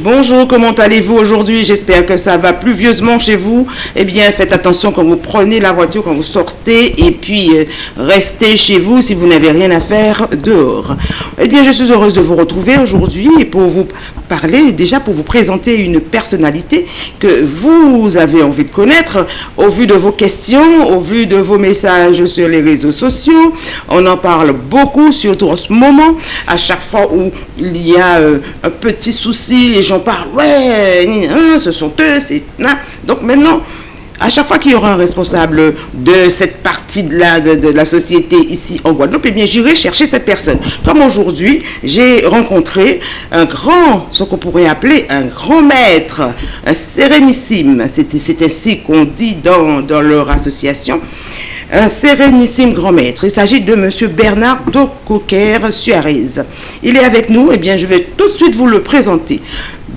Bonjour, comment allez-vous aujourd'hui? J'espère que ça va pluvieusement chez vous. Eh bien, faites attention quand vous prenez la voiture, quand vous sortez, et puis euh, restez chez vous si vous n'avez rien à faire dehors. Eh bien, je suis heureuse de vous retrouver aujourd'hui pour vous parler, déjà pour vous présenter une personnalité que vous avez envie de connaître au vu de vos questions, au vu de vos messages sur les réseaux sociaux. On en parle beaucoup, surtout en ce moment. À chaque fois où il y a euh, un petit souci, les gens parlent, ouais, ce sont eux, c'est... Donc maintenant, à chaque fois qu'il y aura un responsable de cette partie de la, de, la société ici en Guadeloupe, eh bien, j'irai chercher cette personne. Comme aujourd'hui, j'ai rencontré un grand, ce qu'on pourrait appeler un grand maître, un sérénissime, c'est ainsi qu'on dit dans, dans leur association, un sérénissime grand maître. Il s'agit de M. Bernard Docoquer Suarez. Il est avec nous, et eh bien je vais tout de suite vous le présenter.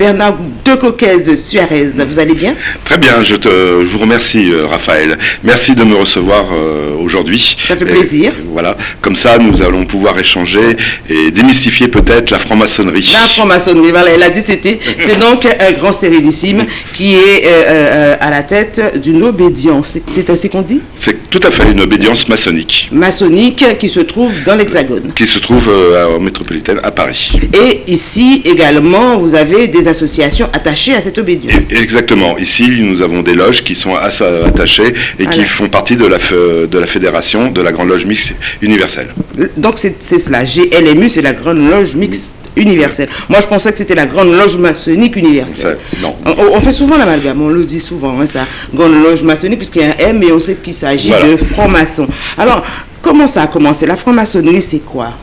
Bernard de Coquez Suarez. Vous allez bien? Très bien, je, te, vous remercie euh, Raphaël. Merci de me recevoir euh, aujourd'hui. Ça fait plaisir. voilà, comme ça nous allons pouvoir échanger et démystifier peut-être la franc-maçonnerie. La franc-maçonnerie, voilà, elle a dit c'était. C'est donc un grand sérénissime qui est euh, à la tête d'une obédience. C'est ainsi qu'on dit? C'est tout à fait une obédience maçonnique. Maçonnique qui se trouve dans l'Hexagone. Qui se trouve en métropolitaine à Paris. Et ici également, vous avez des associations attachées à cette obédience. Exactement. Ici, nous avons des loges qui sont attachées et qui font partie de la, de la fédération de la Grande Loge Mixte Universelle. Donc c'est cela. GLMU, c'est la Grande Loge Mixte universelle. Moi, je pensais que c'était la grande loge maçonnique universelle. non. On, fait souvent l'amalgame, on le dit souvent, hein, ça, grande loge maçonnique, puisqu'il y a un M, et on sait qu'il s'agit de franc-maçon. Alors, Comment ça a commencé? La franc-maçonnerie, c'est quoi?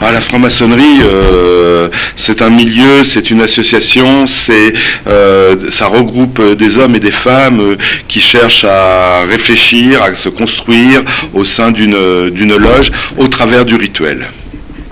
Ah, La franc-maçonnerie, euh, c'est un milieu, c'est une association, c'est, euh, ça regroupe des hommes et des femmes euh, qui cherchent à réfléchir, à se construire au sein d'une loge au travers du rituel.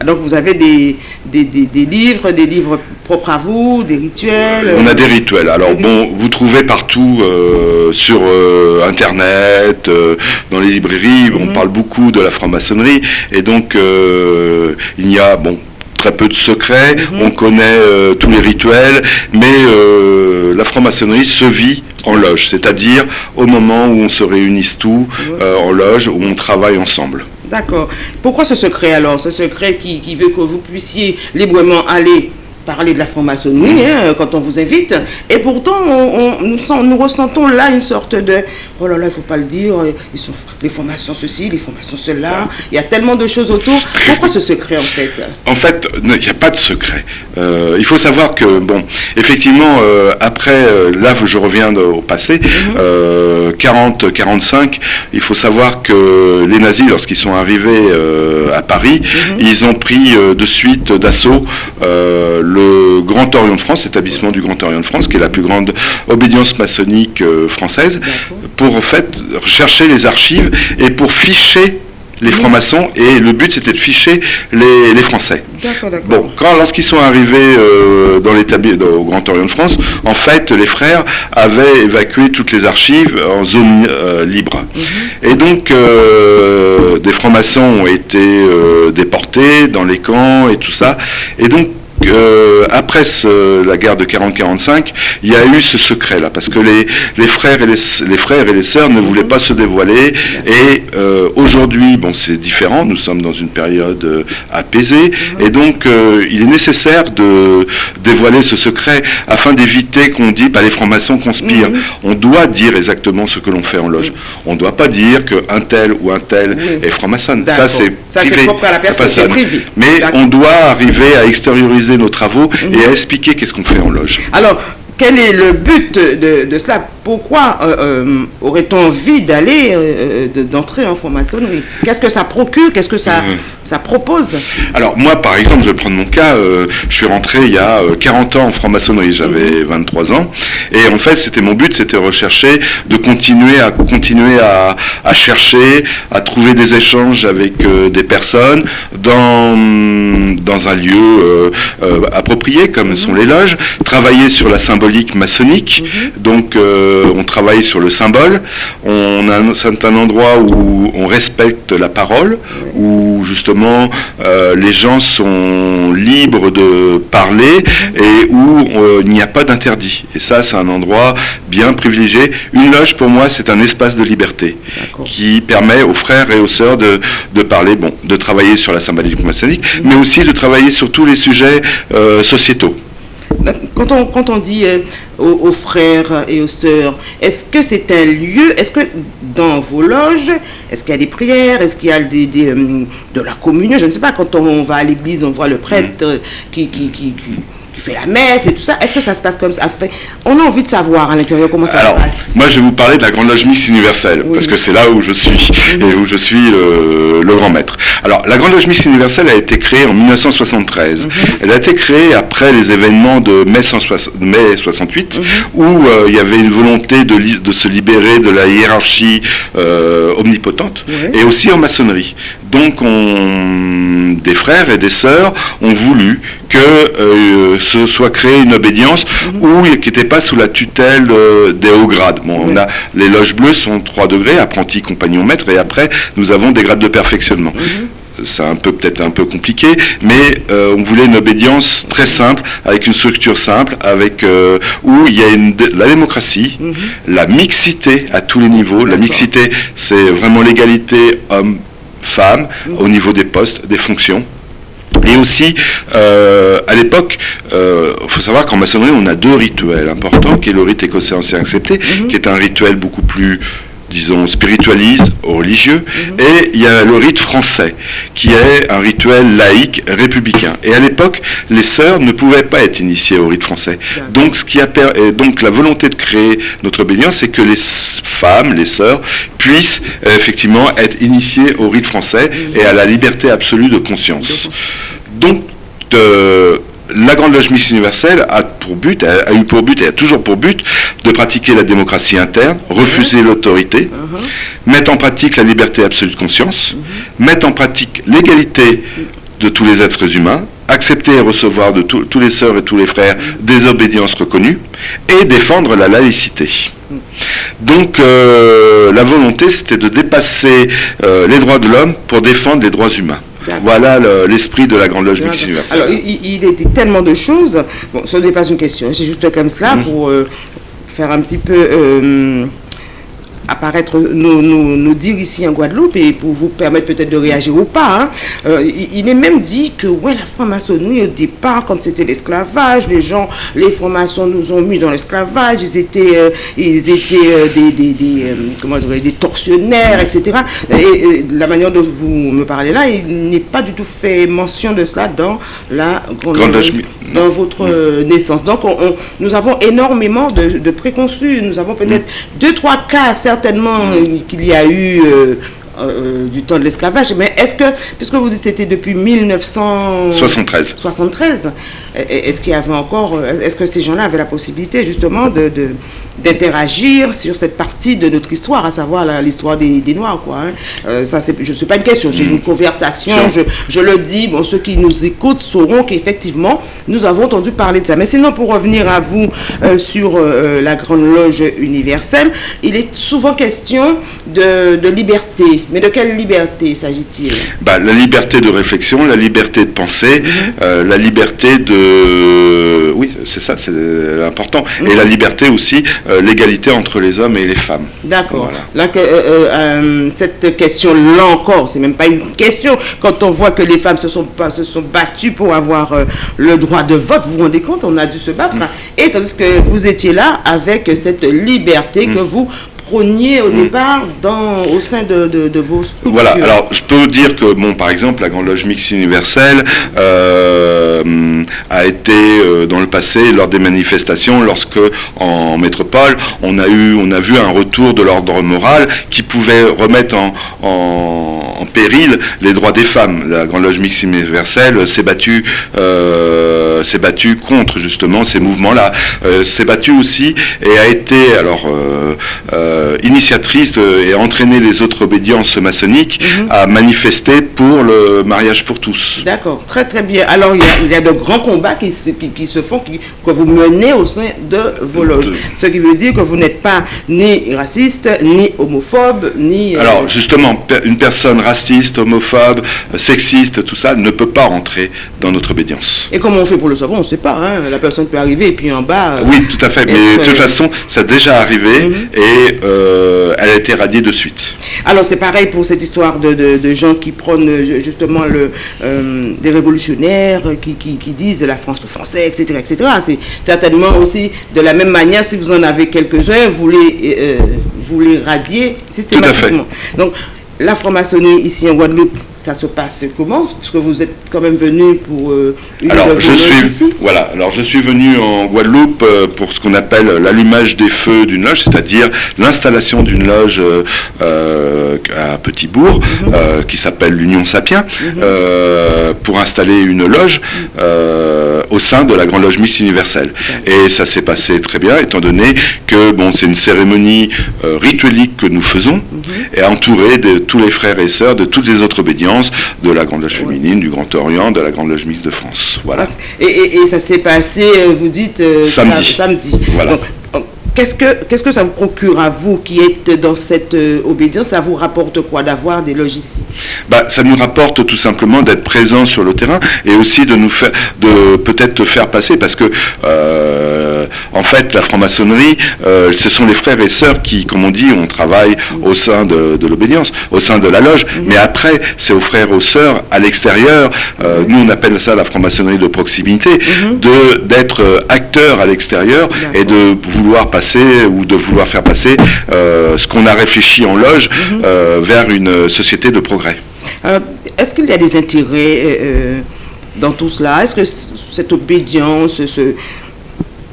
Donc vous avez des, des, livres, des livres propres à vous, des rituels On a des rituels. Alors bon, vous trouvez partout euh, sur euh, Internet, euh, dans les librairies, on mhm. parle beaucoup de la franc-maçonnerie. Et donc, il y a, bon, très peu de secrets, mhm. on connaît tous les rituels, mais la franc-maçonnerie se vit en loge, c'est-à-dire au moment où on se réunisse tous en loge, où on travaille ensemble. D'accord. Pourquoi ce secret alors Ce secret qui, veut que vous puissiez librement aller parler de la franc-maçonnerie hein, quand on vous invite? Et pourtant, nous, ressentons là une sorte de oh là là, il ne faut pas le dire, ils sont les formations ceci, les formations cela. Il y a tellement de choses autour. Pourquoi ce secret en fait? En fait, il n'y a pas de secret. Euh, il faut savoir que, bon, effectivement, euh, après, euh, là, je reviens au passé, 40-45, mhm. il faut savoir que les nazis, lorsqu'ils sont arrivés à Paris, mhm. ils ont pris de suite d'assaut le Grand Orient de France, l'établissement du Grand Orient de France, qui est la plus grande obédience maçonnique euh, française, pour en fait rechercher les archives et pour ficher les francs-maçons et le but c'était de ficher les, Français. Bon, quand lorsqu'ils sont arrivés euh, dans l'établissement au Grand Orient de France, en fait les frères avaient évacué toutes les archives en zone euh, libre. Mhm. Et donc des francs-maçons ont été déportés dans les camps et tout ça. Et donc euh, après la guerre de 40-45, il y a eu ce secret-là, parce que les, les, frères et les, les, frères et les sœurs ne voulaient pas se dévoiler. Et euh, aujourd'hui, bon, c'est différent. Nous sommes dans une période euh, apaisée, et donc il est nécessaire de dévoiler ce secret afin d'éviter qu'on dise, bah, les francs-maçons conspirent. On doit dire exactement ce que l'on fait en loge. On ne doit pas dire qu'un tel ou un tel est franc-maçon. Ça, c'est propre à la personne. Mais on doit arriver à extérioriser nos travaux et à expliquer qu'est-ce qu'on fait en loge. Alors, quel est le but de, cela? Pourquoi euh, euh, aurait-on envie d'aller, euh, d'entrer en franc-maçonnerie? Qu'est-ce que ça procure? Qu'est-ce que ça, ça propose? Alors moi, par exemple, je vais prendre mon cas, je suis rentré il y a 40 ans en franc-maçonnerie, j'avais 23 mhm. ans, et en fait, c'était mon but, c'était rechercher, de continuer à continuer à, à, chercher, à trouver des échanges avec des personnes dans, dans un lieu approprié, comme mhm. sont les loges, travailler sur la symbolique maçonnique. Mhm. Donc on travaille sur le symbole. On a un certain endroit où on respecte la parole, où justement les gens sont libres de parler mhm. et où il n'y a pas d'interdit. Et ça, c'est un endroit bien privilégié. Une loge, pour moi, c'est un espace de liberté qui permet aux frères et aux sœurs de, de parler, bon, de travailler sur la symbolique maçonnique, mais aussi de travailler sur tous les sujets euh, sociétaux. Quand on, quand on dit euh, aux, frères et aux sœurs, est-ce que c'est un lieu, est-ce que dans vos loges, est-ce qu'il y a des prières, est-ce qu'il y a des, euh, de la communion Je ne sais pas, quand on va à l'église, on voit le prêtre mhm. qui, qui, qui tu fais la messe et tout ça. Est-ce que ça se passe comme ça? On a envie de savoir à l'intérieur comment ça se passe. Moi, je vais vous parler de la Grande Loge Mixte Universelle, parce que c'est là où je suis et où je suis le, grand maître. Alors, la Grande Loge Mixte Universelle a été créée en 1973. Mhm. Elle a été créée après les événements de mai, 68, mhm. où euh, il y avait une volonté de, de, se libérer de la hiérarchie euh, omnipotente, et aussi en maçonnerie. Donc, on, des frères et des sœurs ont voulu que euh, ce soit créé une obédience mhm. où, qui n'était pas sous la tutelle euh, des hauts grades. Bon, on a, les loges bleues sont 3 degrés, apprenti, compagnon, maître, et après, nous avons des grades de perfectionnement. Mhm. c'est un peu peut-être un peu compliqué, mais euh, on voulait une obédience très simple, avec une structure simple, avec où il y a une, la démocratie, mhm. la mixité à tous les niveaux. La mixité, c'est vraiment l'égalité homme-femme au niveau des postes, des fonctions. Et aussi, euh, à l'époque, il euh, faut savoir qu'en maçonnerie, on a deux rituels importants, qui est le rite écossais ancien accepté, mhm. qui est un rituel beaucoup plus disons, spiritualiste, religieux, mhm. et il y a le rite français, qui est un rituel laïque républicain. Et à l'époque, les sœurs ne pouvaient pas être initiées au rite français. Donc, ce qui a donc la volonté de créer notre obédience, c'est que les femmes, les sœurs, puissent euh, effectivement être initiées au rite français mhm. et à la liberté absolue de conscience. Donc, la Grande Loge Miss Universelle a pour but, a, eu pour but et a toujours pour but de pratiquer la démocratie interne, refuser l'autorité, uh-huh. mettre en pratique la liberté absolue de conscience, uh-huh. mettre en pratique l'égalité de tous les êtres humains, accepter et recevoir de tous les sœurs et tous les frères des obédiences reconnues et défendre la laïcité. Donc euh, la volonté, c'était de dépasser euh, les droits de l'homme pour défendre les droits humains. Voilà l'esprit de la Grande Loge Mixte Universelle. Alors, il, était tellement de choses. Bon, ce n'est pas une question, c'est juste comme cela mmh. pour euh, faire un petit peu apparaître, nous, dire ici en Guadeloupe et pour vous permettre peut-être de réagir ou pas. Hein. Euh, il est même dit que ouais, la franc-maçonnerie au départ, quand c'était l'esclavage, les gens, les francs-maçons nous ont mis dans l'esclavage, ils étaient, euh, ils étaient euh, des, des, des comment dire, des tortionnaires, etc. Et, la manière dont vous me parlez là, il n'est pas du tout fait mention de cela dans la grande, dans votre naissance. Donc nous avons énormément de, préconçus, nous avons peut-être mm. deux, trois cas certainement qu'il y a eu euh, euh, du temps de l'esclavage, mais est-ce que, puisque vous dites que c'était depuis 1973, 73, est-ce qu'il y avait encore, est-ce que ces gens-là avaient la possibilité justement de, d'interagir sur cette partie de notre histoire, à savoir l'histoire des, Noirs. Quoi, hein? euh, ça, je ne sais pas une question, c'est une conversation, je, le dis, bon, ceux qui nous écoutent sauront qu'effectivement, nous avons entendu parler de ça. Mais sinon, pour revenir à vous euh, sur euh, la Grande Loge universelle, il est souvent question de, liberté. Mais de quelle liberté s'agit-il? Bah, La liberté de réflexion, la liberté de penser, mm-hmm. la liberté de... Oui, c'est ça, c'est important. Et mm-hmm. la liberté aussi euh, l'égalité entre les hommes et les femmes. D'accord. Là, euh, euh, cette question-là encore, c'est même pas une question. Quand on voit que les femmes se sont, se sont battues pour avoir le droit de vote, vous vous rendez compte, on a dû se battre. Mm. Et tandis que vous étiez là avec cette liberté que vous prôniez au mm. départ dans, au sein de, de, vos structures Voilà, alors je peux dire que, bon, par exemple, la Grande Loge Mixte Universelle euh, a été euh, dans le passé, lors des manifestations, lorsque en métropole, on a, eu, on a vu un retour de l'ordre moral qui pouvait remettre en, en, péril les droits des femmes. La Grande Loge Mixte Universelle s'est battue, euh, s'est battue contre justement ces mouvements-là, s'est battue aussi et a été, alors, euh, initiatrice de- et a entraîné les autres obédiences maçonniques Mhm. à manifester pour le mariage pour tous. D'accord, très très bien. Alors il y a, il y a de grands combats qui se, qui, qui se font, qui- que vous menez au sein de vos loges. De- Ce qui veut dire que vous n'êtes pas ni raciste, ni homophobe, ni... euh, Alors justement, une personne raciste, homophobe, euh, sexiste, tout ça, ne peut pas rentrer dans notre obédience. Et comment on fait pour le savoir On ne sait pas. hein. La personne peut arriver et puis en bas... euh, Oui, tout à fait, mais de toute euh, façon, ça a déjà arrivé Mhm. et euh, elle a été radiée de suite. Alors c'est pareil pour cette histoire de, de- de gens qui prônent ju- justement le, euh, des révolutionnaires qui, qui- qui disent la France aux Français, etc. etc. C'est certainement aussi de la même manière, si vous en avez quelques-uns, vous les, vous les radiez systématiquement. Donc la franc-maçonnerie ici en Guadeloupe, ça se passe comment? Parce que vous êtes quand même venu pour euh, une Alors je suis ici. voilà, alors je suis venu en Guadeloupe euh, pour ce qu'on appelle l'allumage des feux d'une loge, c'est-à-dire l'installation d'une loge euh, à Petit-Bourg Mhm. qui s'appelle l'Union Sapien euh, pour installer une loge au sein de la Grande Loge Mixte Universelle. Et ça s'est passé très bien étant donné que bon, c'est une cérémonie euh, rituelique que nous faisons Mhm. et entourée de tous les frères et sœurs de toutes les autres obédiences de la Grande Loge féminine, du Grand Orient, de la Grande Loge Mixte de France. Voilà. Et, et- et ça s'est passé, euh, vous dites, euh, Samedi. sa- samedi. Voilà. Donc, Qu'est-ce que, qu'est-ce que ça vous procure à vous qui êtes dans cette euh, obédience? Ça vous rapporte quoi d'avoir des loges ici? Bah, ça nous rapporte tout simplement d'être présents sur le terrain et aussi de nous faire, de peut-être faire passer parce que euh, en fait la franc-maçonnerie, euh, ce sont les frères et sœurs qui, comme on dit, on travaille au sein de, de l'obédience, au sein de la loge. Mais après, c'est aux frères et aux sœurs à l'extérieur. Nous, on appelle ça la franc-maçonnerie de proximité, de d'être euh, acteur à l'extérieur et de vouloir passer ou de vouloir faire passer euh, ce qu'on a réfléchi en loge euh, vers une société de progrès. Euh, Est-ce qu'il y a des intérêts dans tout cela? Est-ce que cette obédience ce-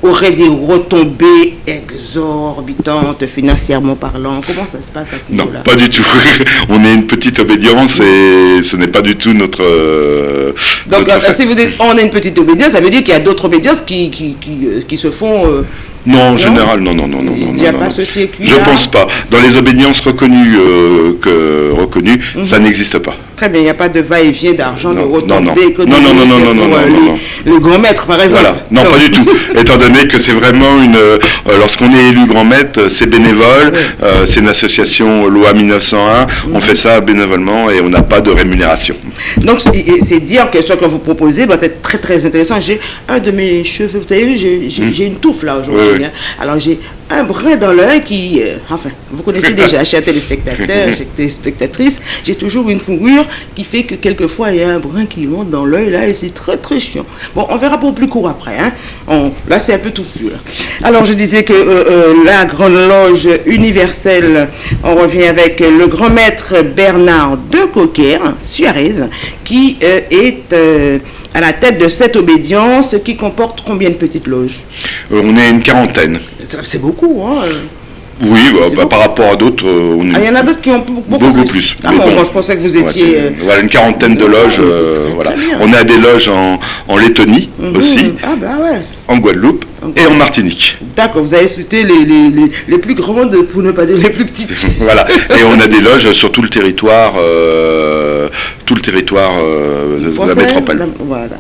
aurait des retombées exorbitantes financièrement parlant? Comment ça se passe à ce Non, niveau-là? pas du tout. on est une petite obédience et ce n'est pas du tout notre. euh, Donc, notre si vous dites on a une petite obédience, ça veut dire qu'il y a d'autres obédiences qui, qui, qui, qui se font. euh, Non, en Non général, non, non, non, non. Il non, n'y a non, pas non. ce circuit Je pense pas. Dans les obédiences reconnues, euh, que, reconnues Mhm. ça n'existe pas. Très bien, il n'y a pas de va-et-vient d'argent, de Non, retombées non, non. économiques Non, non, non, non, non, non, euh, non, les- non. le grand maître, par exemple. Voilà, non, pas du tout. Étant donné que c'est vraiment une. euh, lorsqu'on est élu grand maître, c'est bénévole, euh, c'est une association loi 1901, Mhm. on fait ça bénévolement et on n'a pas de rémunération. Donc, c'est dire que ce que vous proposez doit être très, très intéressant. J'ai un de mes cheveux, vous avez vu, j'ai j'ai une touffe là aujourd'hui. Oui. hein. Alors, j'ai un brin dans l'œil qui. euh, enfin, vous connaissez déjà, chers téléspectateurs, chers téléspectatrices, j'ai toujours une fourrure qui fait que quelquefois, il y a un brin qui rentre dans l'œil là et c'est très, très chiant. Bon, on verra pour plus court après. Hein. On- là, c'est un peu touffu. là. Alors, je disais que euh, euh, la Grande Loge universelle, on revient avec le grand maître Bernard de Coquer, Suarez, qui est à la tête de cette obédience qui comporte combien de petites loges Euh, on est une quarantaine. C'est beaucoup, hein Oui, bah, bah, par rapport à d'autres, euh, on est Ah, il y en a d'autres qui ont beaucoup, beaucoup, Beaucoup plus. plus. Ah Mais bon, bon. moi je pensais que vous étiez... Euh, voilà, une quarantaine de loges. euh, très, voilà. très. On a des loges en, en Lettonie mhm. aussi, Ah bah ouais. en Guadeloupe et en Martinique. D'accord, vous avez cité les, les, les, les plus grandes, pour ne pas dire les plus petites. voilà. Et on a des loges sur tout le territoire, euh, tout le territoire euh, de la métropole. la- voilà.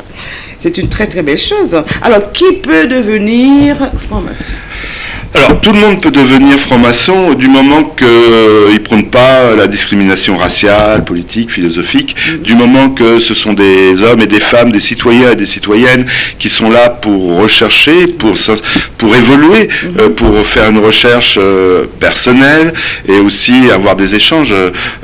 C'est une très très belle chose. Alors, qui peut devenir franc-maçon Alors, tout le monde peut devenir franc-maçon du moment qu'il ne prône pas la discrimination raciale, politique, philosophique, du moment que ce sont des hommes et des femmes, des citoyens et des citoyennes qui sont là pour rechercher, pour, pour évoluer, euh, pour faire une recherche euh, personnelle et aussi avoir des échanges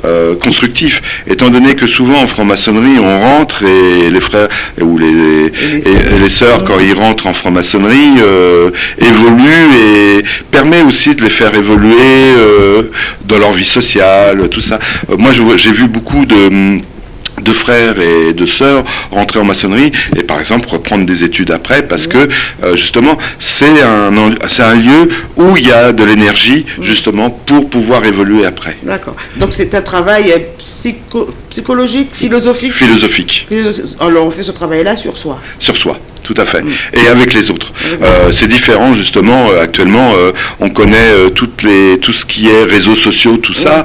euh, constructifs. Étant donné que souvent en franc-maçonnerie, on rentre et les frères ou les, les et- et les sœurs, quand ils rentrent en franc-maçonnerie, euh, évoluent et permet aussi de les faire évoluer euh, dans leur vie sociale, tout ça. Euh, moi, j'ai vu beaucoup de de frères et de sœurs rentrer en maçonnerie et par exemple reprendre des études après parce que euh, justement c'est un, en- c'est un lieu où il y a de l'énergie justement pour pouvoir évoluer après. D'accord. Donc, c'est un travail psycho- psychologique, philosophique? Philosophique, Philosophique. Alors, on fait ce travail-là sur soi? sur soi, tout à fait. Et avec les autres. Euh, c'est différent justement. euh, actuellement, euh, on connaît toutes les, tout ce qui est réseaux sociaux, tout ça,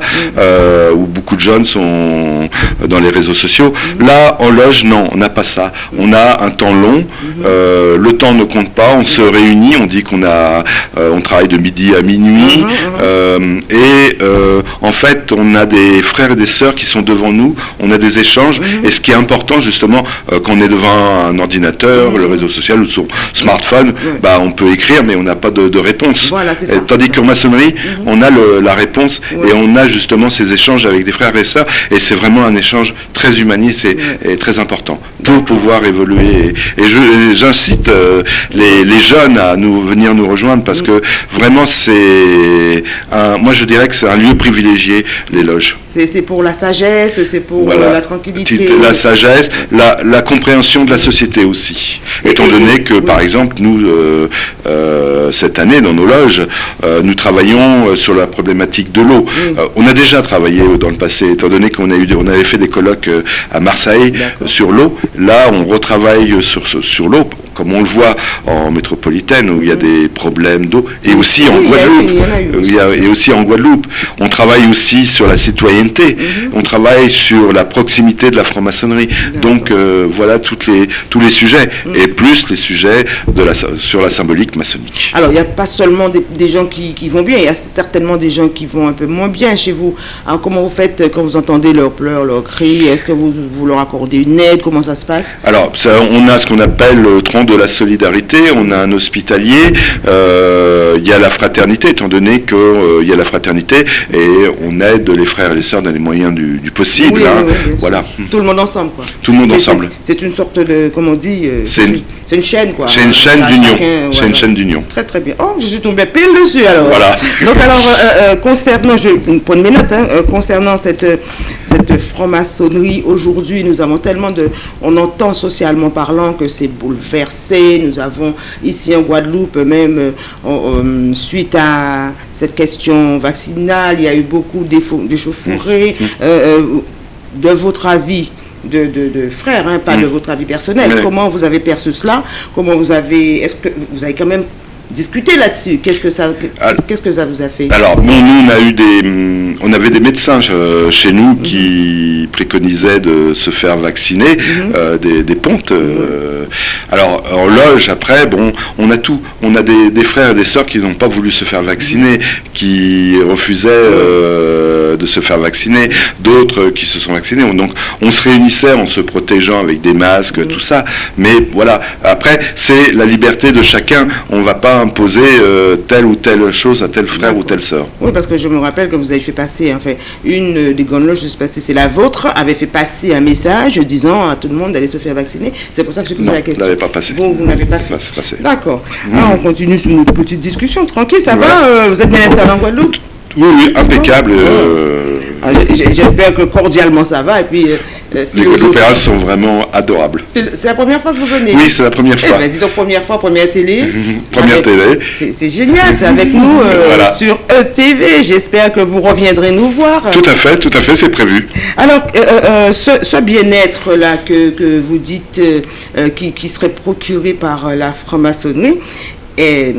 où beaucoup de jeunes sont dans les réseaux sociaux. Là, en loge, non, on n'a pas ça. On a un temps long. euh, le temps ne compte pas. On se réunit. On dit qu'on a, on travaille de midi à minuit. euh, et euh, en fait, on a des frères et des sœurs qui sont devant nous. On a des échanges. Et ce qui est important justement, quand on est devant un ordinateur, le réseau social ou son smartphone, bah, on peut écrire, mais on n'a pas de, de réponse. Voilà, ça. tandis qu'en maçonnerie, on a le- la réponse et on a justement ces échanges avec des frères et sœurs. Et c'est vraiment un échange très humaniste et, et très important pour pouvoir évoluer. Et, et j'incite euh, les, les jeunes à nous venir nous rejoindre parce que vraiment c'est un, moi je dirais que c'est un lieu privilégié les loges. C'est pour la sagesse, c'est pour Voilà. euh, la tranquillité. La sagesse, la, la compréhension de la société aussi. Étant donné que, par exemple, nous, euh, euh, cette année, dans nos loges, euh, nous travaillons sur la problématique de l'eau. On a déjà travaillé dans le passé, étant donné qu'on a eu, des- on avait fait des colloques à Marseille sur l'eau. Là, on retravaille sur l'eau, comme on le voit en métropolitaine, où il y a des problèmes d'eau, et aussi en Oui, Guadeloupe. il y en a eu Euh, aussi. il y a- et aussi en Guadeloupe. On travaille aussi sur la citoyenneté, Mhm. on travaille sur la proximité de la franc-maçonnerie. Donc euh, voilà toutes les, tous les sujets, Mhm. et plus les sujets de la, sur la symbolique maçonnique. Alors, il n'y a pas seulement des, des gens qui, qui vont bien, il y a certainement des gens qui vont un peu moins bien chez vous. Alors, comment vous faites quand vous entendez leurs pleurs, leurs cris? Est-ce que vous, vous leur accordez une aide? Comment ça se passe? Alors, ça, on a ce qu'on appelle le de la solidarité, on a un hospitalier, euh, il y a la fraternité, étant donné qu'il y a la fraternité, et on aide les frères et les sœurs dans les moyens du, du possible. Oui, hein. oui, oui, voilà. Tout le monde ensemble, quoi. Tout le monde C'est- ensemble. c'est- une sorte de, comment on dit euh, C'est une- chaîne, quoi. C'est une chaîne d'union. C'est voilà. une chaîne d'union. Très très bien. Oh, je suis tombé pile dessus alors. Voilà. Donc alors, euh, euh, concernant, je prends mes notes, hein, euh, concernant cette, euh, cette franc-maçonnerie, aujourd'hui nous avons tellement de... On entend socialement parlant que c'est Nous avons ici en Guadeloupe, même euh, euh, suite à cette question vaccinale, il y a eu beaucoup d'échau- d'échauffourées. Mmh. Euh, euh, de votre avis, de, de, de frère, hein, pas de votre avis personnel, comment vous avez perçu cela? Comment vous avez... Est-ce que vous avez quand même discuté là-dessus Qu'est-ce que ça, qu'est-ce que ça vous a fait Alors, nous, on a eu des, hum, on avait des médecins euh, chez nous qui préconisaient de se faire vacciner, euh, des, des pontes. euh. alors, en loge, après, bon, on a tout. On a des, des frères et des sœurs qui n'ont pas voulu se faire vacciner, qui refusaient euh, de se faire vacciner, d'autres qui se sont vaccinés. Donc, on se réunissait en se protégeant avec des masques, tout ça. Mais voilà, après, c'est la liberté de chacun. On va pas imposer euh, telle ou telle chose à tel frère ou telle sœur. Oui, parce que je me rappelle que vous avez fait passer, enfin, une euh, des grandes loges, je sais pas si c'est la vôtre, avait fait passer un message disant à tout le monde d'aller se faire vacciner. C'est pour ça que j'ai posé Non, la question. l'avais pas passé. Vous, vous n'avez pas fait. D'accord. Ah, on continue sur notre petite discussion. Tranquille, ça Voilà. va euh, Vous êtes bien installé en Guadeloupe Oui, oui, impeccable. euh, Ah, j- j- J'espère que cordialement ça va. Et puis, euh, euh, les Guadeloupéens sont vraiment adorables. C'est la première fois que vous venez Oui, c'est la première Eh fois. ben, disons première fois, première télé. Première Avec- télé. C'est génial, c'est avec nous euh, Voilà. sur ETV. J'espère que vous reviendrez nous voir. Tout à fait, tout à fait, c'est prévu. Alors, euh, euh, ce, ce bien-être-là que, que vous dites euh, euh, qui, qui serait procuré par euh, la franc-maçonnerie, est-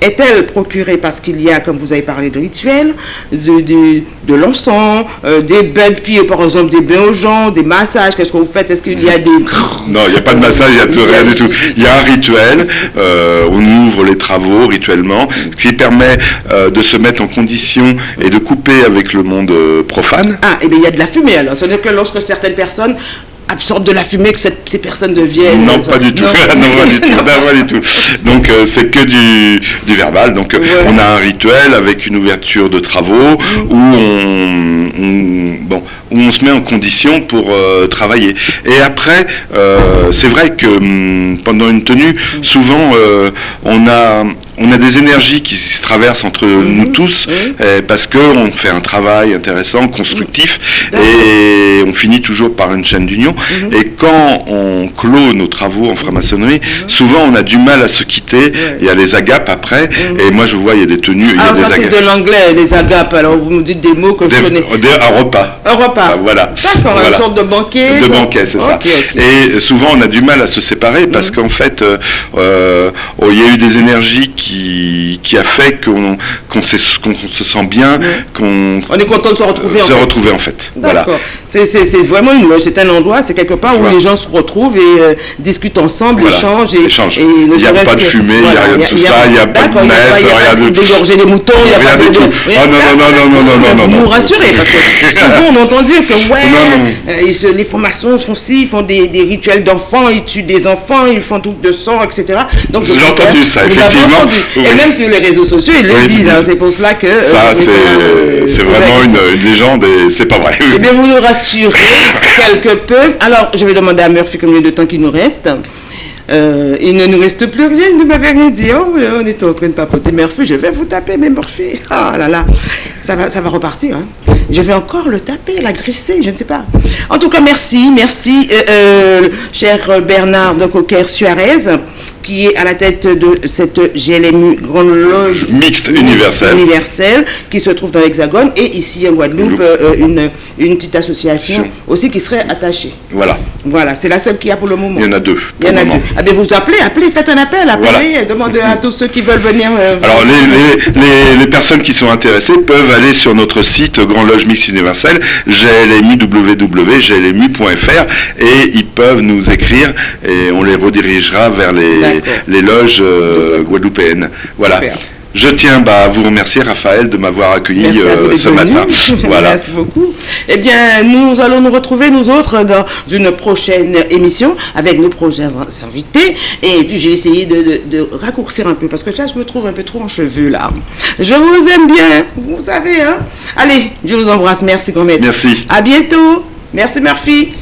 est-elle procurée parce qu'il y a, comme vous avez parlé de rituels, de, de, de l'encens, euh, des bains de pieds, par exemple, des bains aux gens, des massages Qu'est-ce que vous faites? Est-ce qu'il y a des... Non, il n'y a pas de massage, il n'y a tout- rien du tout. Il y a un rituel, euh, on ouvre les travaux rituellement, ce qui permet euh, de se mettre en condition et de couper avec le monde euh, profane. Ah, et bien il y a de la fumée alors. Ce n'est que lorsque certaines personnes absorbent de la fumée que cette- ces personnes deviennent... Non, pas du tout. Non. non, pas du tout. Non, pas du tout. Donc, euh, c'est que du, du verbal. Donc, euh, Ouais. on a un rituel avec une ouverture de travaux où on, on- bon, où on se met en condition pour euh, travailler. Et après, euh, c'est vrai que hum, pendant une tenue, souvent, euh, on a on a des énergies qui se traversent entre nous tous euh, parce qu'on fait un travail intéressant, constructif et on finit toujours par une chaîne d'union. Et quand on clôt nos travaux en franc-maçonnerie, souvent on a du mal à se quitter. Il y a les agapes après et moi je vois il y a des tenues. Alors il y a ça des c'est de l'anglais, les agapes. Alors vous me dites des mots que je connais. Des- des- un repas. Un repas. Ah, voilà. D'accord, Voilà. une sorte de banquet. De banquet, c'est ça. Et souvent, on a du mal à se séparer parce qu'en fait, euh, euh, oh, il y a eu des énergies qui, qui a fait qu'on s'est- qu'on se sent bien, qu'on On est content de se retrouver. en se fait. retrouver en fait. Voilà. C'est- vraiment une loge, c'est un endroit, c'est quelque part où Voilà. les gens se retrouvent et euh, discutent ensemble, Voilà. échangent. Et, Échangent. et Il y a pas de fumée, il y a rien de tout ça, il y a pas de d'accord, il y a pas- il y a rien pas de- dégorger les moutons, il n'y a Rien pas de... tout. Ah, non, non, non, non, non, non, non, Vous nous rassurez, parce que souvent on entend dire que ouais, euh, les formations font ci, ils font des, rituels d'enfants, ils tuent des enfants, ils font tout de sang, etc. Donc J'ai entendu ça, effectivement. Et même sur les réseaux sociaux, ils le disent, hein, c'est pour cela que... euh, Ça, c'est euh, vraiment une, une légende et c'est pas vrai. eh bien, vous nous rassurez quelque peu. Alors, je vais demander à Murphy combien de temps qu'il nous reste. Euh, il ne nous reste plus rien, il ne m'avait rien dit. Oh, on est en train de papoter. Murphy, je vais vous taper, mais Murphy. Ah là là, ça va, ça va repartir. hein. Je vais encore le taper, l'agresser, je ne sais pas. En tout cas, merci, merci, euh, euh, cher Bernard de Coquer-Suarez, qui est à la tête de cette GLMU Grande Loge Mixte universelle. universelle, qui se trouve dans l'Hexagone et ici en Guadeloupe, euh, une, une petite association aussi qui serait attachée. Voilà. Voilà, c'est la seule qu'il y a pour le moment. Il y en a deux. Il y en a deux. Ah ben vous appelez, appelez, faites un appel, appelez, Voilà. demandez à tous ceux qui veulent venir. euh, Alors les, les, les, les personnes qui sont intéressées peuvent aller sur notre site Grand Loge Mix Universel, glmu.fr et ils peuvent nous écrire et on les redirigera vers les, Les loges euh, guadeloupéennes. Voilà. Super. Je tiens bah, à vous remercier Raphaël de m'avoir accueilli euh, ce matin. Voilà. Merci beaucoup. Eh bien, nous allons nous retrouver, nous autres, dans une prochaine émission avec nos prochains invités. Et puis, j'ai essayé de, de- de raccourcir un peu parce que là, je me trouve un peu trop en cheveux, là. Je vous aime bien, vous savez, hein. Allez, je vous embrasse. Merci, grand maître. Merci. À bientôt. Merci, Murphy.